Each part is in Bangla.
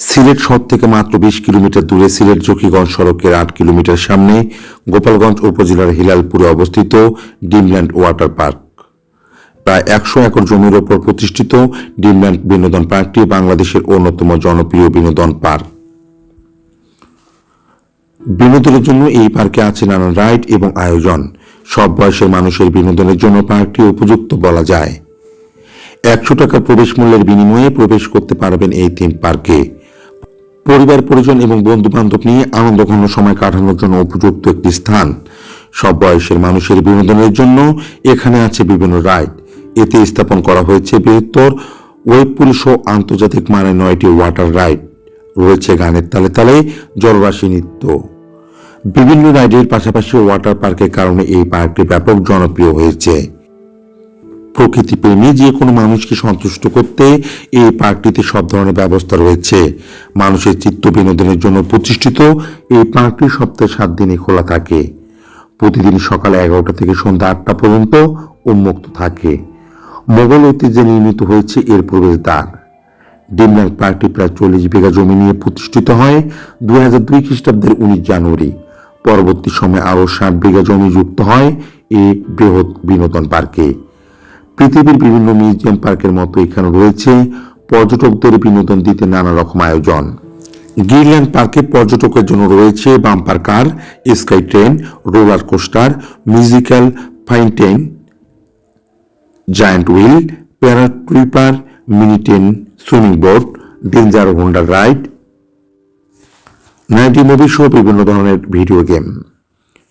সিলেট শহর থেকে মাত্র বিশ কিলোমিটার দূরে সিলেট জকিগঞ্জ সড়কের আট কিলোমিটার সামনে গোপালগঞ্জ উপজেলার হিলালপুরে অবস্থিত ডিমল্যান্ড ওয়াটার পার্ক। প্রায় একশো একর জমির ওপর প্রতিষ্ঠিত ডিমল্যান্ড বিনোদন পার্কটি বাংলাদেশের অন্যতম জনপ্রিয় বিনোদন পার্ক। বিনোদনের জন্য এই পার্কে আছে নানান রাইড এবং আয়োজন। সব বয়সের মানুষের বিনোদনের জন্য পার্কটি উপযুক্ত বলা যায়। একশো টাকা প্রবেশ মূল্যের বিনিময়ে প্রবেশ করতে পারবেন এই থিম পার্কে। পরিবার, পরিজন এবং বন্ধু বান্ধব নিয়ে আনন্দঘন সময় কাটানোর জন্য উপযুক্ত একটি স্থান। সব বয়সের মানুষের বিনোদনের জন্য এখানে আছে বিভিন্ন রাইড। এতে স্থাপন করা হয়েছে বৃহত্তর ওয়েবপুরি ও আন্তর্জাতিক মানের নয়টি ওয়াটার রাইড। রয়েছে গানের তালে তালে জলরাশি নৃত্য। বিভিন্ন রাইডের পাশাপাশি ওয়াটার পার্কের কারণে এই পার্কটি ব্যাপক জনপ্রিয় হয়েছে। প্রকৃতি প্রেমী যে কোনো মানুষকে সন্তুষ্ট করতে এই পার্কটিতে সব ধরনের ব্যবস্থা রয়েছে। মানুষের চিত্ত বিনোদনের জন্য প্রতিষ্ঠিত এই পার্কটি সপ্তাহে সাত দিনই খোলা থাকে। প্রতিদিন সকাল এগারোটা থেকে সন্ধ্যা আটটা পর্যন্ত উন্মুক্ত থাকে। মোগল ঐতিহ্যে নির্মিত হয়েছে এর প্রবেশদ্বার ডিমল্যান্ড পার্কটি প্রায় চল্লিশ বিঘা জমি নিয়ে প্রতিষ্ঠিত হয় দুই হাজার দুই খ্রিস্টাব্দের উনিশ জানুয়ারি। পরবর্তী সময়ে আরও ষাট বিঘা জমি যুক্ত হয় এই বৃহৎ বিনোদন পার্কে। পৃথিবীর বিভিন্ন মিউজিয়াম পার্কের মতো এখানে রয়েছে পর্যটকদের বিনোদন দিতে নানা রকম আয়োজন। গিরল্যান্ড পার্কে পর্যটকের জন্য রয়েছে bumper car, sky train, roller coaster, musical fountain, giant wheel, paratrooper, mini train, swimming boat, danger হোন্ডার ride, ninety movie সহ বিভিন্ন ধরনের ভিডিও গেম।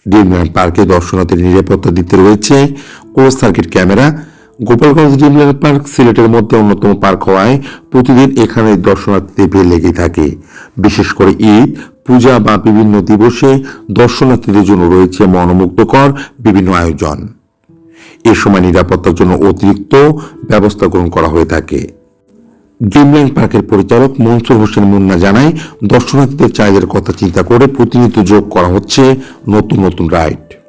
ডিমল্যান্ড পার্কে দর্শনার্থীর নিরাপত্তা দিতে রয়েছে close circuit camera Gopalganj Dreamland park সিলেটের মধ্যে অন্যতম পার্ক হওয়ায় প্রতিদিন এখানে দর্শনার্থীদের ভিড় লেগেই থাকে। বিশেষ করে ঈদ, পূজা বা বিভিন্ন দিবসে দর্শনার্থীদের জন্য রয়েছে মনোমুগ্ধকর বিভিন্ন আয়োজন। এ সময় নিরাপত্তার জন্য অতিরিক্ত ব্যবস্থা গ্রহণ করা হয়ে থাকে। ড্রিমল্যান্ড পার্কের পরিচালক মনসুর হোসেন মুন্না জানায়, দর্শনার্থীদের চাহিদার কথা চিন্তা করে প্রতিনিয়ত যোগ করা হচ্ছে নতুন নতুন রাইড।